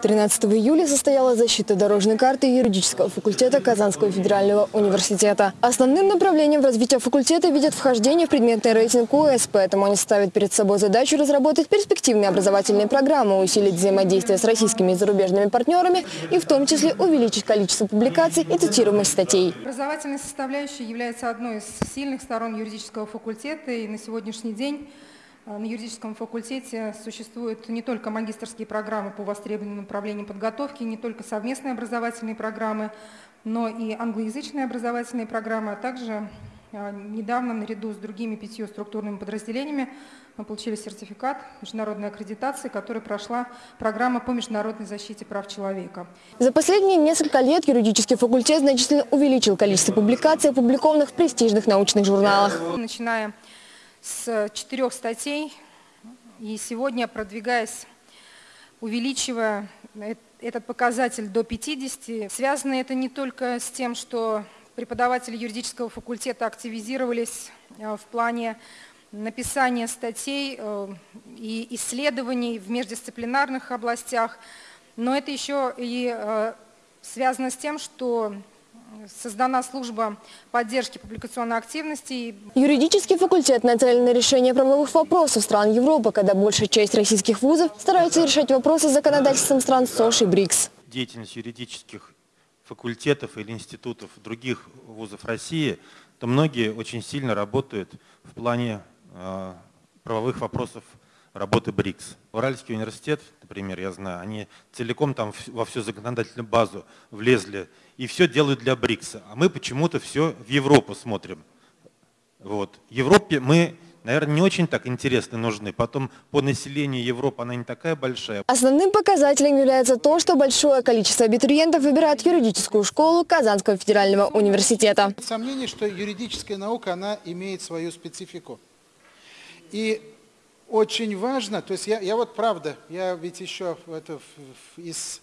13 июля состоялась защита дорожной карты юридического факультета Казанского федерального университета. Основным направлением развития факультета видят вхождение в предметный рейтинг УС, поэтому они ставят перед собой задачу разработать перспективные образовательные программы, усилить взаимодействие с российскими и зарубежными партнерами и в том числе увеличить количество публикаций и цитируемость статей. Образовательная составляющая является одной из сильных сторон юридического факультета, и на сегодняшний день на юридическом факультете существуют не только магистрские программы по востребованным направлениям подготовки, не только совместные образовательные программы, но и англоязычные образовательные программы, а также э, недавно наряду с другими пятью структурными подразделениями мы получили сертификат международной аккредитации, который прошла программа по международной защите прав человека. За последние несколько лет юридический факультет значительно увеличил количество публикаций, опубликованных в престижных научных журналах. Начиная с четырех статей. И сегодня продвигаясь, увеличивая этот показатель до 50, связано это не только с тем, что преподаватели юридического факультета активизировались э, в плане написания статей э, и исследований в междисциплинарных областях, но это еще и э, связано с тем, что создана служба поддержки публикационной активности. Юридический факультет нацелен на решение правовых вопросов стран Европы, когда большая часть российских вузов стараются решать вопросы с законодательством стран СОШ и БРИКС. Деятельность юридических факультетов или институтов других вузов России, то многие очень сильно работают в плане э, правовых вопросов работы БРИКС. Уральский университет, например, я знаю, они целиком там во всю законодательную базу влезли и все делают для БРИКСа. А мы почему-то все в Европу смотрим. Вот. Европе мы наверное, не очень так интересны нужны. Потом по населению Европы она не такая большая. Основным показателем является то, что большое количество абитуриентов выбирает юридическую школу Казанского федерального университета. Сомнение, что юридическая наука, она имеет свою специфику. И очень важно, то есть я, я вот правда, я ведь еще это, из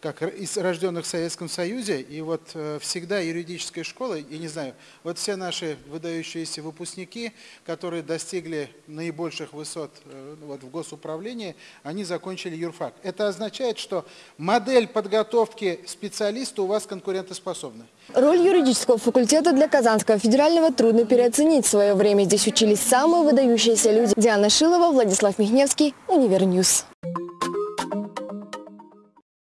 как из рожденных в Советском Союзе, и вот э, всегда юридическая школа, я не знаю, вот все наши выдающиеся выпускники, которые достигли наибольших высот э, вот, в госуправлении, они закончили юрфак. Это означает, что модель подготовки специалиста у вас конкурентоспособна. Роль юридического факультета для Казанского федерального трудно переоценить. В свое время здесь учились самые выдающиеся люди. Диана Шилова, Владислав Михневский, Univer News.